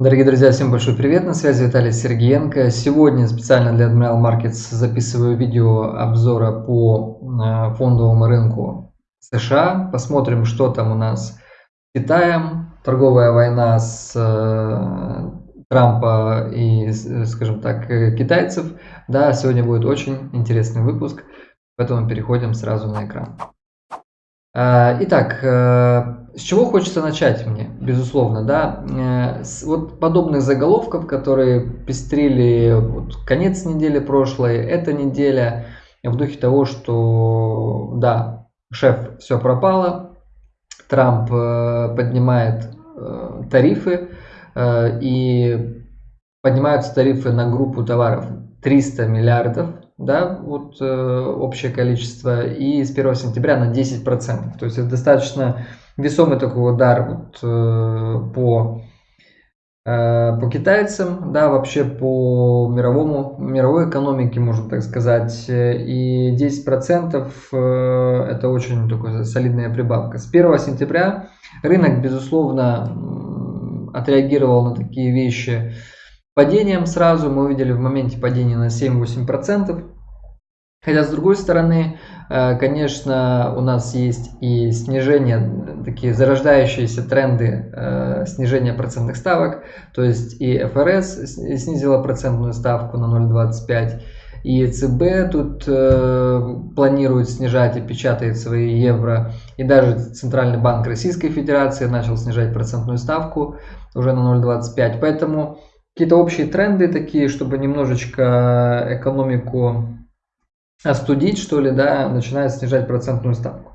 Дорогие друзья, всем большой привет, на связи Виталий Сергеенко. Сегодня специально для Admiral Markets записываю видео обзора по э, фондовому рынку США. Посмотрим, что там у нас с Китаем. Торговая война с э, Трампа и, скажем так, китайцев. Да, сегодня будет очень интересный выпуск, поэтому переходим сразу на экран. Э, итак, с чего хочется начать мне, безусловно, да, э, с вот подобных заголовков, которые пестрили вот конец недели прошлой, эта неделя, в духе того, что, да, шеф, все пропало, Трамп э, поднимает э, тарифы, и поднимаются тарифы на группу товаров 300 миллиардов, да, вот общее количество, и с 1 сентября на 10%. То есть это достаточно весомый такой удар вот, э, по, э, по китайцам, да, вообще по мировому, мировой экономике, можно так сказать. И 10% э, это очень такая солидная прибавка. С 1 сентября рынок, безусловно, отреагировал на такие вещи падением сразу. Мы увидели в моменте падения на 7-8%. Хотя, с другой стороны, э, конечно, у нас есть и снижение, такие зарождающиеся тренды э, снижения процентных ставок. То есть и ФРС снизила процентную ставку на 0,25, и ЦБ тут э, планирует снижать и печатает свои евро. И даже Центральный банк Российской Федерации начал снижать процентную ставку уже на 0,25. Поэтому какие-то общие тренды такие, чтобы немножечко экономику остудить, что ли, да, начинает снижать процентную ставку.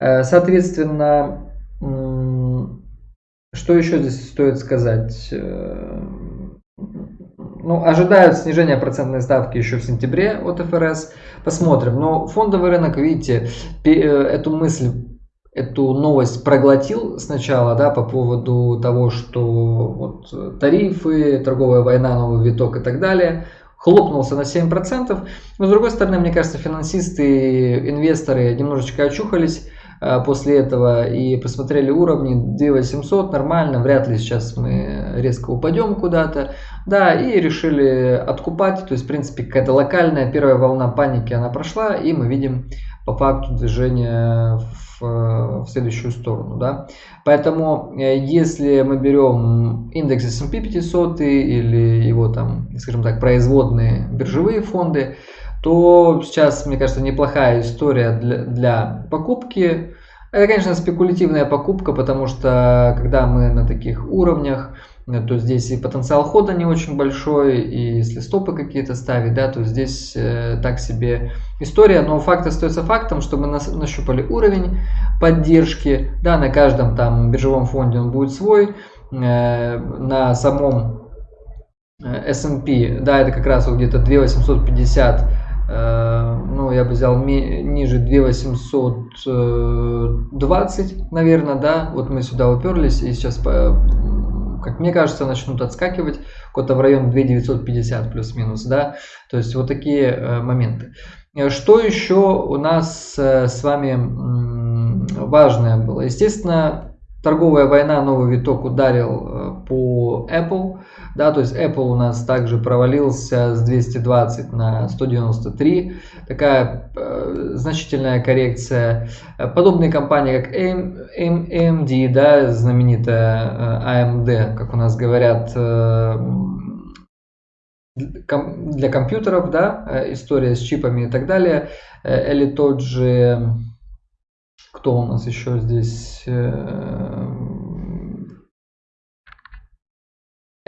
Э, соответственно, что еще здесь стоит сказать? Э, ну, ожидают снижения процентной ставки еще в сентябре от ФРС. Посмотрим. Но фондовый рынок, видите, э, эту мысль, эту новость проглотил сначала, да, по поводу того, что вот тарифы, торговая война, новый виток и так далее – хлопнулся на 7%. Но с другой стороны, мне кажется, финансисты, инвесторы немножечко очухались э, после этого и посмотрели уровни. 2800, нормально, вряд ли сейчас мы резко упадем куда-то, да, и решили откупать, то есть, в принципе, какая-то локальная первая волна паники, она прошла, и мы видим по факту движения в, в следующую сторону. Да? Поэтому э, если мы берем индекс S&P 500 или его там, скажем так, производные биржевые фонды, то сейчас, мне кажется, неплохая история для, для покупки. Это, конечно, спекулятивная покупка, потому что когда мы на таких уровнях, то здесь и потенциал хода не очень большой, и если стопы какие-то ставить, да, то здесь э, так себе история, но факт остается фактом, что мы нас, нащупали уровень поддержки, да, на каждом там биржевом фонде он будет свой, э, на самом э, S&P, да, это как раз вот где-то 2850 э, ну, я бы взял ниже 2820, наверное, да, вот мы сюда уперлись, и сейчас как мне кажется, начнут отскакивать куда-то в район 2950 плюс-минус, да, то есть вот такие э, моменты. Э, что еще у нас э, с вами важное было? Естественно, торговая война, новый виток ударил э, по Apple. Да, то есть Apple у нас также провалился с 220 на 193. Такая э, значительная коррекция. Подобные компании, как AMD, да, знаменитая AMD, э, как у нас говорят, э, для компьютеров, да, история с чипами и так далее. Или тот же кто у нас еще здесь? Э,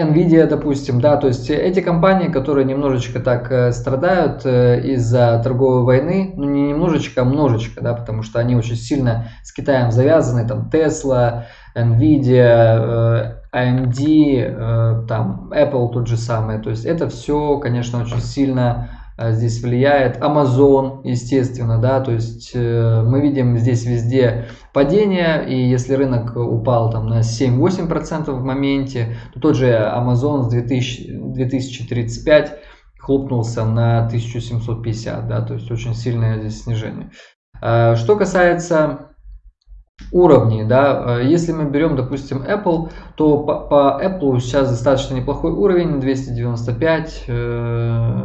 Nvidia, допустим, да, то есть эти компании, которые немножечко так э, страдают э, из-за торговой войны, ну не немножечко, а множечко, да, потому что они очень сильно с Китаем завязаны, там Tesla, Nvidia, AMD, там Apple тот же самый, то есть это все, конечно, очень сильно здесь влияет. Amazon, естественно, да, то есть э, мы видим здесь везде падение, и если рынок упал там на 7-8% в моменте, то тот же Amazon с 2000, 2035 хлопнулся на 1750, да, то есть очень сильное здесь снижение. Э, что касается уровней, да, если мы берем, допустим, Apple, то по, по Apple сейчас достаточно неплохой уровень, 295,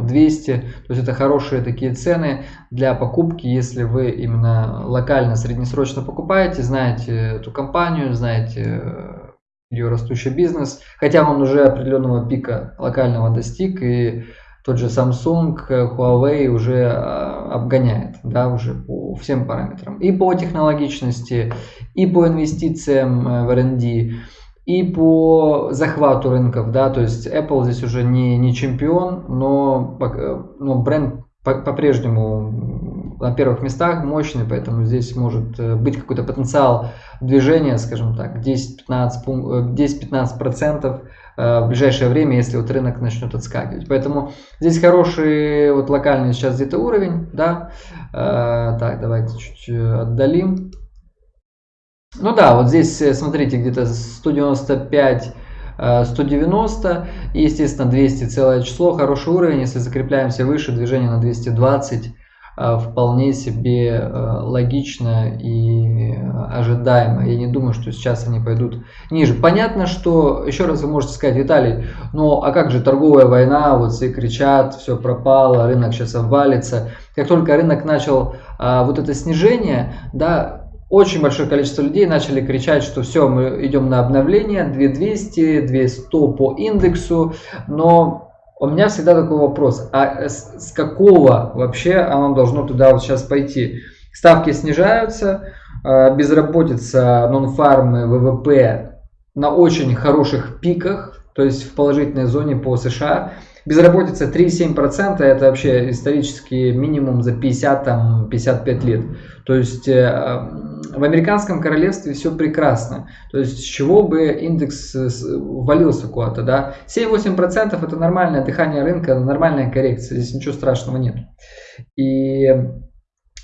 200, то есть это хорошие такие цены для покупки, если вы именно локально, среднесрочно покупаете, знаете эту компанию, знаете ее растущий бизнес, хотя он уже определенного пика локального достиг, и тот же Samsung, Huawei уже а, обгоняет, да, уже по всем параметрам. И по технологичности, и по инвестициям э, в R&D, и по захвату рынков, да, то есть Apple здесь уже не, не чемпион, но, э, но бренд по-прежнему на первых местах мощный, поэтому здесь может э, быть какой-то потенциал движения, скажем так, 10-15% Э, в ближайшее время, если вот рынок начнет отскакивать. Поэтому здесь хороший вот локальный сейчас где-то уровень, да. Э, так, давайте чуть отдалим. Ну да, вот здесь смотрите где-то 195 190 и естественно 200 целое число хороший уровень если закрепляемся выше движение на 220 Э, вполне себе э, логично и ожидаемо. Я не думаю, что сейчас они пойдут ниже. Понятно, что, еще раз вы можете сказать, Виталий, ну а как же торговая война, вот все кричат, все пропало, рынок сейчас обвалится. Как только рынок начал а, вот это снижение, да, очень большое количество людей начали кричать, что все, мы идем на обновление, 2200, 2100 по индексу, но у меня всегда такой вопрос, а с, какого вообще оно должно туда вот сейчас пойти? Ставки снижаются, а, безработица, нон-фармы, ВВП на очень хороших пиках, то есть в положительной зоне по США. Безработица 3,7% это вообще исторический минимум за 50-55 лет. То есть э, в американском королевстве все прекрасно. То есть с чего бы индекс э, валился куда-то, да? 7-8% это нормальное дыхание рынка, нормальная коррекция, здесь ничего страшного нет. И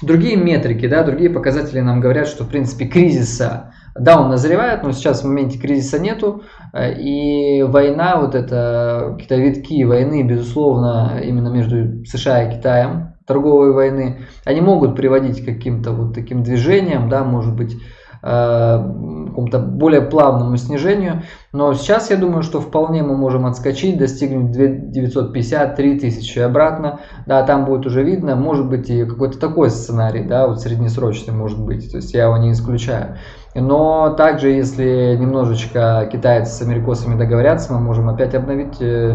другие метрики, да, другие показатели нам говорят, что в принципе кризиса да, он назревает, но сейчас в моменте кризиса нету. Э, и война, вот это какие-то витки войны, безусловно, именно между США и Китаем, торговой войны, они могут приводить к каким-то вот таким движениям, да, может быть, какому-то более плавному снижению. Но сейчас я думаю, что вполне мы можем отскочить, достигнуть 950-3 тысячи обратно. Да, там будет уже видно, может быть и какой-то такой сценарий, да, вот среднесрочный может быть. То есть я его не исключаю. Но также, если немножечко китайцы с америкосами договорятся, мы можем опять обновить э,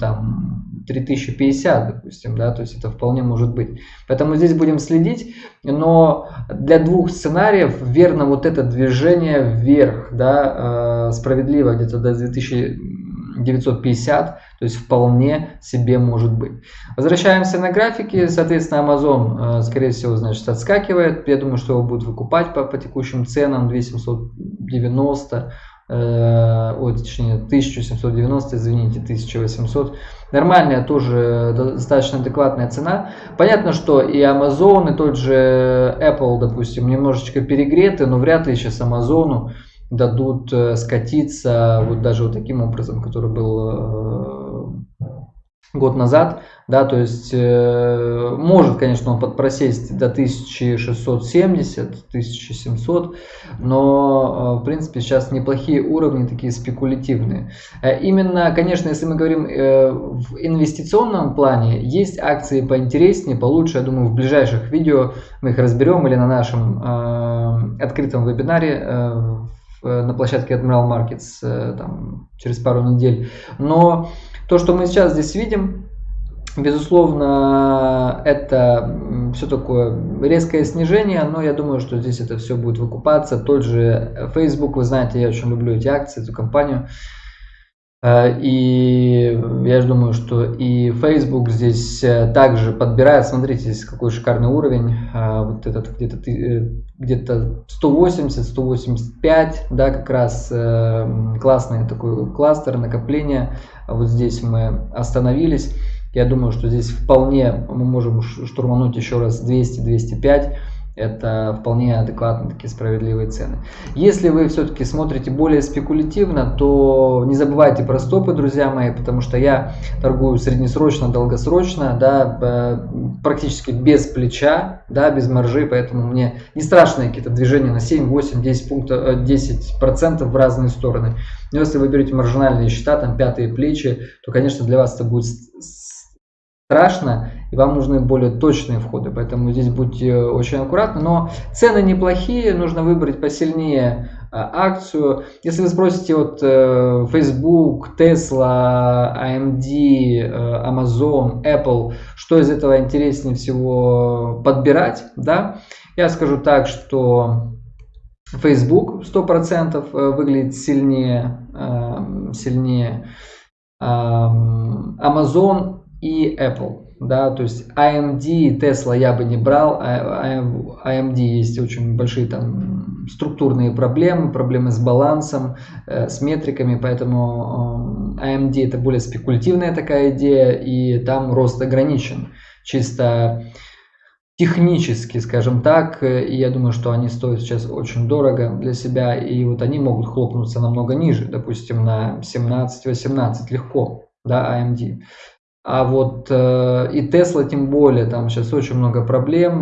там 3050, допустим, да, то есть это вполне может быть. Поэтому здесь будем следить, но для двух сценариев верно вот это движение вверх, да, э, справедливо где-то до 2950, то есть вполне себе может быть. Возвращаемся на графики, соответственно, Amazon, э, скорее всего, значит, отскакивает. Я думаю, что его будут выкупать по, по текущим ценам 2790, э, ой, точнее 1790, извините, 1800. Нормальная тоже достаточно адекватная цена. Понятно, что и Amazon, и тот же Apple, допустим, немножечко перегреты, но вряд ли сейчас Amazon дадут э, скатиться вот даже вот таким образом, который был э, год назад, да, то есть э, может, конечно, он подпросесть до 1670, 1700, но э, в принципе сейчас неплохие уровни, такие спекулятивные. Э, именно, конечно, если мы говорим э, в инвестиционном плане, есть акции поинтереснее, получше, я думаю, в ближайших видео мы их разберем или на нашем э, открытом вебинаре Э, на площадке Admiral Markets э, там, через пару недель. Но то, что мы сейчас здесь видим, безусловно, это все такое резкое снижение, но я думаю, что здесь это все будет выкупаться. Тот же Facebook, вы знаете, я очень люблю эти акции, эту компанию. Э, и я же думаю, что и Facebook здесь э, также подбирает. Смотрите, здесь какой шикарный уровень. Э, вот этот где-то где-то 180, 185, да, как раз классный такой кластер накопления. Вот здесь мы остановились. Я думаю, что здесь вполне мы можем штурмануть еще раз 200-205. Это вполне адекватные такие справедливые цены. Если вы все-таки смотрите более спекулятивно, то не забывайте про стопы, друзья мои, потому что я торгую среднесрочно, долгосрочно, да, практически без плеча, да, без маржи, поэтому мне не страшны какие-то движения на 7, 8, 10 пунктов, 10 процентов в разные стороны. Но если вы берете маржинальные счета, там пятые плечи, то, конечно, для вас это будет страшно, и вам нужны более точные входы, поэтому здесь будьте очень аккуратны. Но цены неплохие, нужно выбрать посильнее а, акцию. Если вы спросите вот э, Facebook, Tesla, AMD, э, Amazon, Apple, что из этого интереснее всего подбирать, да, я скажу так, что Facebook 100% э, выглядит сильнее, сильнее Amazon и Apple. Да, то есть AMD и Tesla я бы не брал. AMD а, а есть очень большие там структурные проблемы, проблемы с балансом, э, с метриками, поэтому AMD это более спекулятивная такая идея, и там рост ограничен. Чисто технически, скажем так, и я думаю, что они стоят сейчас очень дорого для себя, и вот они могут хлопнуться намного ниже, допустим, на 17-18 легко, да, AMD. А вот э, и Tesla тем более, там сейчас очень много проблем,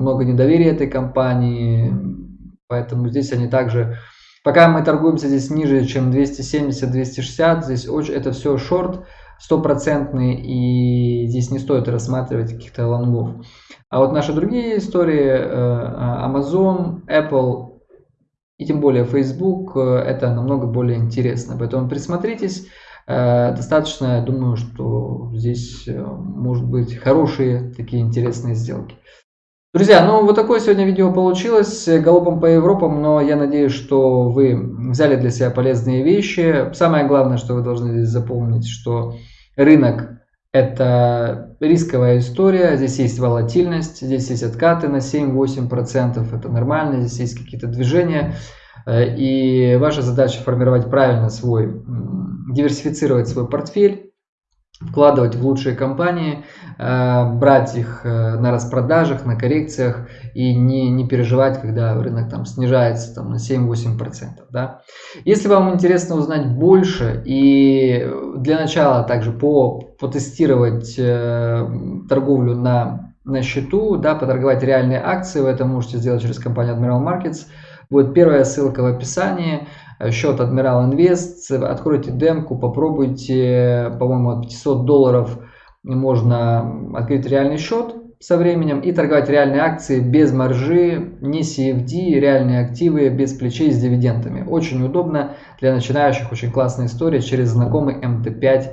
много недоверия этой компании, поэтому здесь они также, пока мы торгуемся здесь ниже, чем 270-260, здесь очень, это все шорт стопроцентный, и здесь не стоит рассматривать каких-то лонгов. А вот наши другие истории, э, Amazon, Apple и тем более Facebook, э, это намного более интересно, поэтому присмотритесь. Э, достаточно, я думаю, что здесь э, может быть хорошие такие интересные сделки. Друзья, ну вот такое сегодня видео получилось, галопом по Европам, но я надеюсь, что вы взяли для себя полезные вещи. Самое главное, что вы должны здесь запомнить, что рынок это рисковая история, здесь есть волатильность, здесь есть откаты на 7-8%, это нормально, здесь есть какие-то движения. Э, и ваша задача формировать правильно свой, диверсифицировать свой портфель, вкладывать в лучшие компании, э, брать их э, на распродажах, на коррекциях и не, не переживать, когда рынок там снижается там, на 7-8%. Да? Если вам интересно узнать больше и для начала также по, потестировать торговлю на, на счету, да, поторговать реальные акции, вы это можете сделать через компанию Admiral Markets – Будет первая ссылка в описании. Э, счет Admiral Invest. Откройте демку, попробуйте. По-моему, от 500 долларов можно открыть реальный счет со временем и торговать реальные акции без маржи, не CFD, реальные активы без плечей с дивидендами. Очень удобно для начинающих, очень классная история через знакомый MT5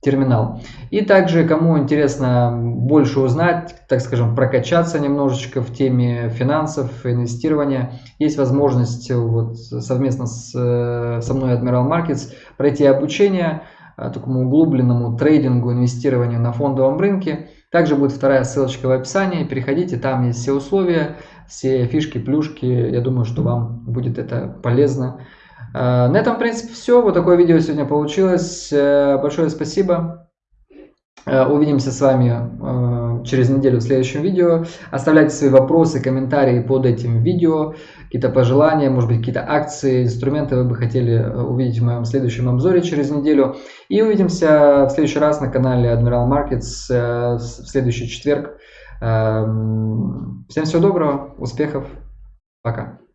терминал. И также, кому интересно больше узнать, так скажем, прокачаться немножечко в теме финансов, инвестирования, есть возможность вот совместно с, со мной Admiral Markets пройти обучение э, такому углубленному трейдингу, инвестированию на фондовом рынке. Также будет вторая ссылочка в описании. Переходите, там есть все условия, все фишки, плюшки. Я думаю, что вам будет это полезно. Э, на этом, в принципе, все. Вот такое видео сегодня получилось. Э, большое спасибо. Э, увидимся с вами через неделю в следующем видео. Оставляйте свои вопросы, комментарии под этим видео, какие-то пожелания, может быть, какие-то акции, инструменты вы бы хотели увидеть в моем следующем обзоре через неделю. И увидимся в следующий раз на канале Admiral Markets в следующий четверг. Всем всего доброго, успехов, пока.